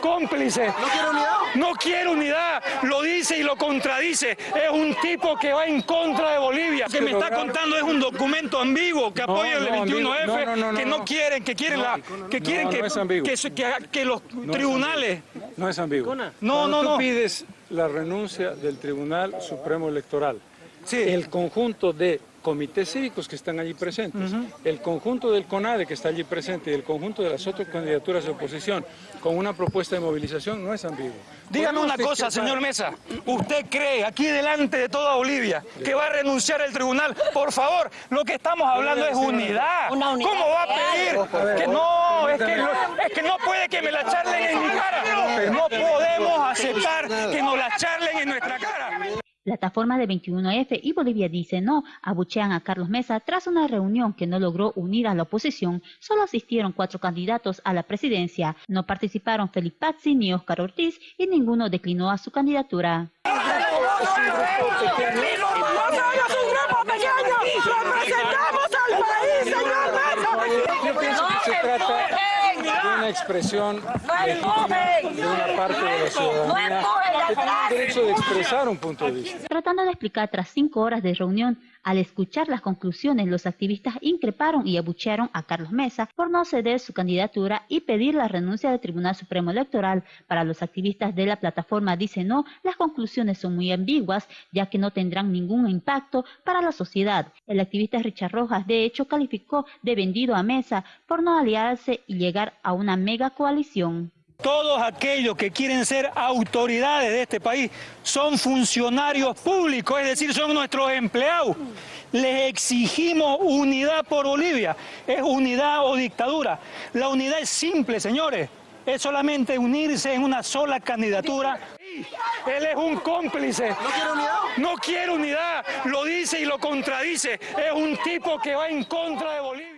cómplice. ¿No quiere unidad? No quiere unidad, lo dice y lo contradice. Es un tipo que va en contra de Bolivia. Lo que me está contando es un documento ambiguo que No, apoya el no, 21F, ambiguo. No, no, no, que no, no quieren, que quieren la, que quieren no, que, no es ambiguo. que, se- que- que los tribunales. No es ambiguo. No, Cuando no, tú no. pides la renuncia del Tribunal Supremo Electoral, Sí. el conjunto de comités cívicos que están allí presentes, el conjunto del CONADE que está allí presente y el conjunto de las otras candidaturas de oposición con una propuesta de movilización no es ambiguo. Dígame una cosa, señor Mesa. ¿Usted cree, aquí delante de toda Bolivia, que va a renunciar el tribunal? Por favor, lo que estamos hablando es unidad. Una unidad ¿Cómo va a pedir? Que no, es que, no- es que no puede que me la charlen en mi cara. No podemos aceptar que nos la charlen en nuestra cara. Plataforma de 21F y Bolivia dice no abuchean a Carlos Mesa tras una reunión que no logró unir a la oposición. Solo asistieron cuatro candidatos a la presidencia. No participaron Felipe Pazzi ni Óscar Ortiz y ninguno declinó a su candidatura. Yo pienso que se trata de una expresión de una parte de la ciudadanía que tiene el derecho de expresar un punto de vista. Tratando de explicar tras cinco horas de reunión, al escuchar las conclusiones, los activistas increparon y abuchearon a Carlos Mesa por no ceder su candidatura y pedir la renuncia del Tribunal Supremo Electoral. Para los activistas de la plataforma dice no, las conclusiones son muy ambiguas, ya que no tendrán ningún impacto para la sociedad. El activista Richard Rojas, de hecho, calificó de vendido a Mesa por no aliarse y llegar a una mega coalición. Todos aquellos que quieren ser autoridades de este país son funcionarios públicos, es decir, son nuestros empleados. Les exigimos unidad por Bolivia. Es unidad o dictadura. La unidad es simple, señores. Es solamente unirse en una sola candidatura. Él es un cómplice. ¿No quiere unidad? No quiere unidad. Lo dice y lo contradice. Es un tipo que va en contra de Bolivia.